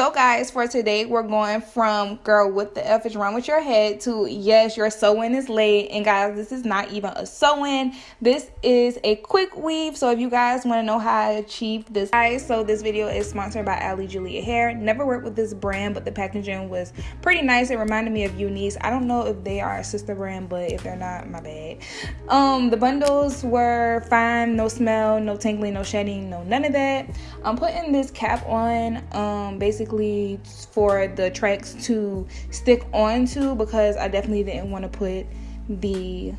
So guys, for today, we're going from girl, what the F is wrong with your head to yes, your sewing is late. And guys, this is not even a sew-in. This is a quick weave. So if you guys want to know how I achieved this, guys, so this video is sponsored by Ali Julia Hair. Never worked with this brand, but the packaging was pretty nice. It reminded me of UNice. I don't know if they are a sister brand, but if they're not, my bad. Um, the bundles were fine, no smell, no tingling, no shedding, no none of that. I'm putting this cap on, um, basically basically for the tracks to stick onto because I definitely didn't want to put the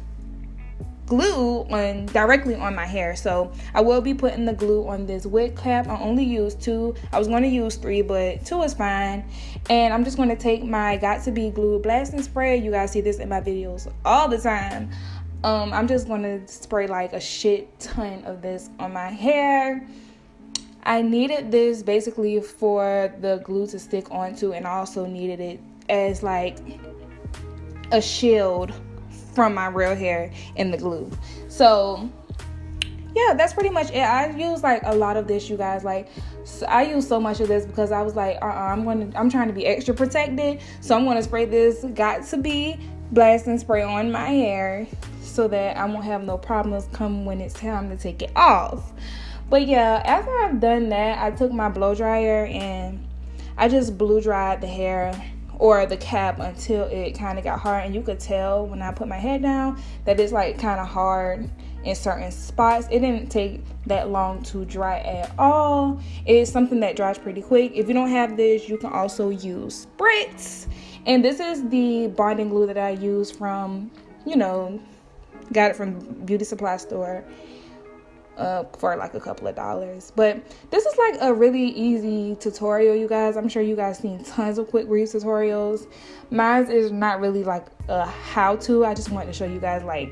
glue on directly on my hair. So i will be putting the glue on this wig cap. I only use two. I was going to use three but two is fine. And i'm just going to take my got to be glue blasting spray. You guys see this in my videos all the time. Um i'm just going to spray like a shit ton of this on my hair I needed this basically for the glue to stick onto and I also needed it as like a shield from my real hair in the glue. So yeah, that's pretty much it. I use like a lot of this, you guys. Like, so I use so much of this because I was like, uh, uh I'm going to, I'm trying to be extra protected, so I'm going to spray this Got to be blast and spray on my hair so that I won't have no problems come when it's time to take it off. But yeah, after I've done that, I took my blow dryer and I just blew dried the hair or the cap until it kind of got hard. And you could tell when I put my head down that it's like kind of hard in certain spots. It didn't take that long to dry at all. It's something that dries pretty quick. If you don't have this, you can also use spritz. And this is the bonding glue that I use from, you know, got it from beauty supply store uh, for like a couple of dollars. But this is like a really easy tutorial, you guys. I'm sure you guys seen tons of quick weave tutorials. Mine is not really like a how-to. I just wanted to show you guys like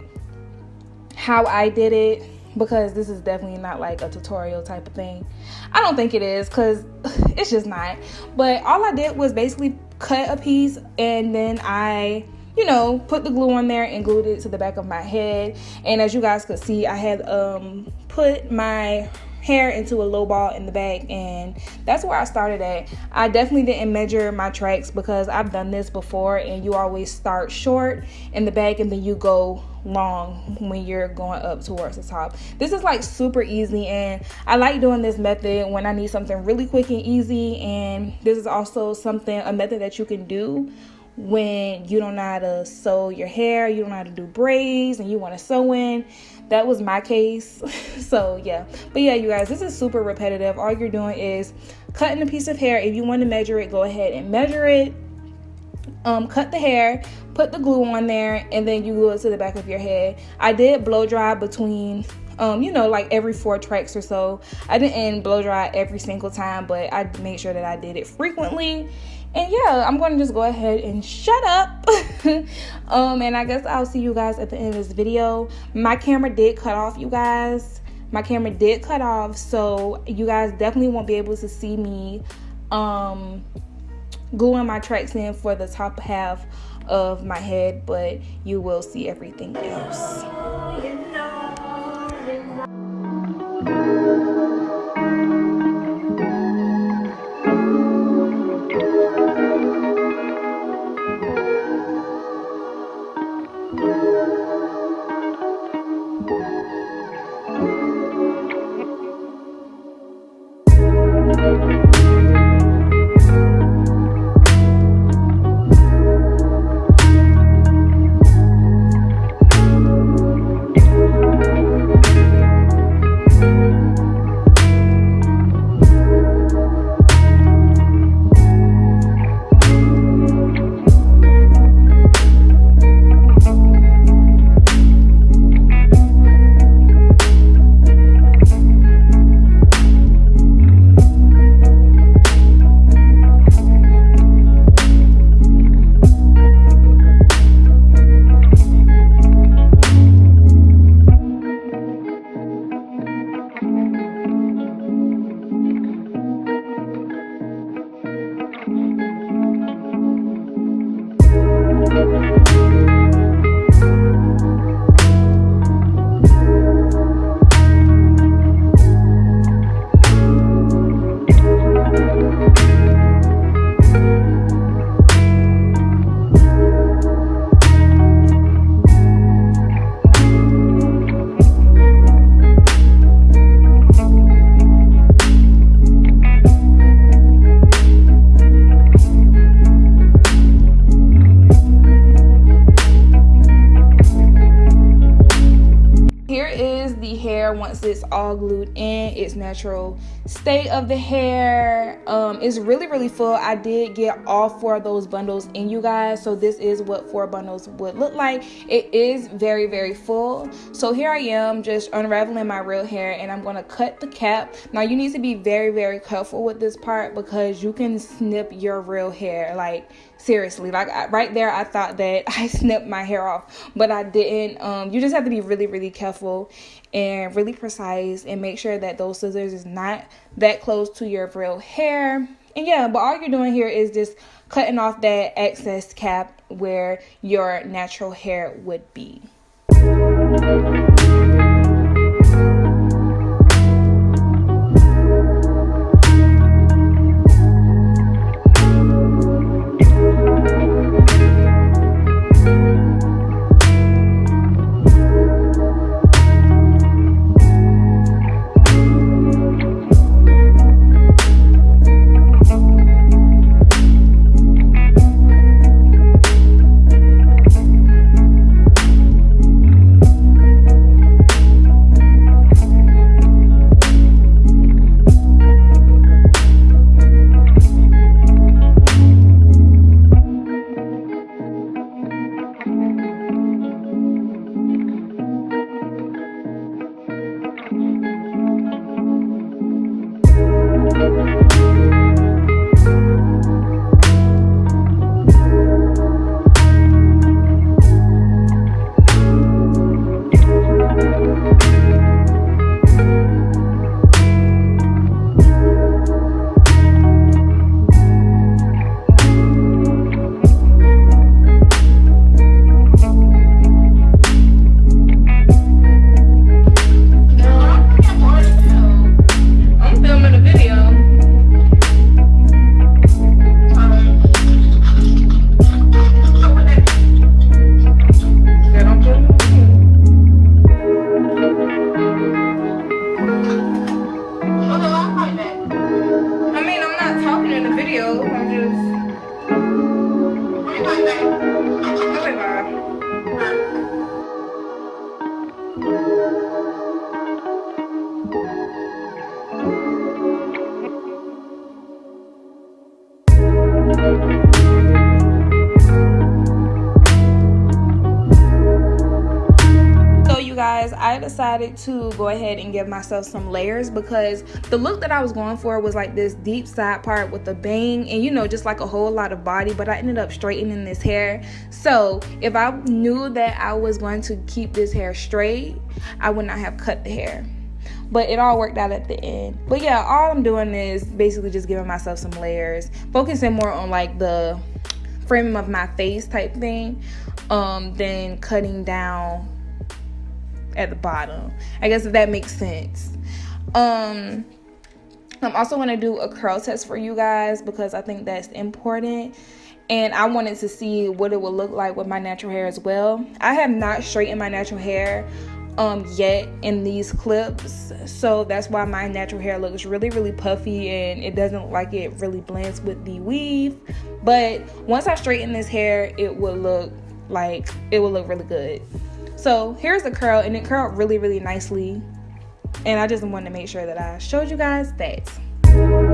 how I did it because this is definitely not like a tutorial type of thing. I don't think it is because it's just not. But all I did was basically cut a piece and then I you know, put the glue on there and glued it to the back of my head. And as you guys could see, I had um, put my hair into a low ball in the back and that's where I started at. I definitely didn't measure my tracks because I've done this before and you always start short in the back and then you go long when you're going up towards the top. This is like super easy and I like doing this method when I need something really quick and easy and this is also something a method that you can do when you don't know how to sew your hair, you don't know how to do braids, and you want to sew in. That was my case. so, yeah. But yeah, you guys, this is super repetitive. All you're doing is cutting a piece of hair. If you want to measure it, go ahead and measure it. Um, cut the hair, put the glue on there, and then you glue it to the back of your head. I did blow dry between um, you know, like every four tracks or so. I didn't blow dry every single time, but I made sure that I did it frequently and yeah i'm gonna just go ahead and shut up. Um and i guess i'll see you guys at the end of this video. My camera did cut off you guys. My camera did cut off so you guys definitely won't be able to see me um gluing my tracks in for the top half of my head but you will see everything else All glued in. Its natural state of the hair. Um it's really really full. I did get all four of those bundles in you guys. So this is what four bundles would look like. It is very very full. So here i am just unraveling my real hair and i'm going to cut the cap. Now you need to be very very careful with this part because you can snip your real hair. Like seriously like I, right there i thought that i snipped my hair off but i didn't. Um you just have to be really really careful and really precise and make sure that those scissors is not that close to your real hair. And yeah but all you're doing here is just cutting off that excess cap where your natural hair would be decided to go ahead and give myself some layers because the look that i was going for was like this deep side part with a bang and you know just like a whole lot of body but i ended up straightening this hair. So if i knew that i was going to keep this hair straight i would not have cut the hair. But it all worked out at the end. But yeah all i'm doing is basically just giving myself some layers focusing more on like the framing of my face type thing um than cutting down at the bottom. I guess if that makes sense. Um, I'm also going to do a curl test for you guys because I think that's important. And I wanted to see what it would look like with my natural hair as well. I have not straightened my natural hair um yet in these clips so that's why my natural hair looks really really puffy and it doesn't look like it really blends with the weave but once I straighten this hair it will look like it will look really good so here's the curl and it curled really, really nicely. And I just wanted to make sure that I showed you guys that.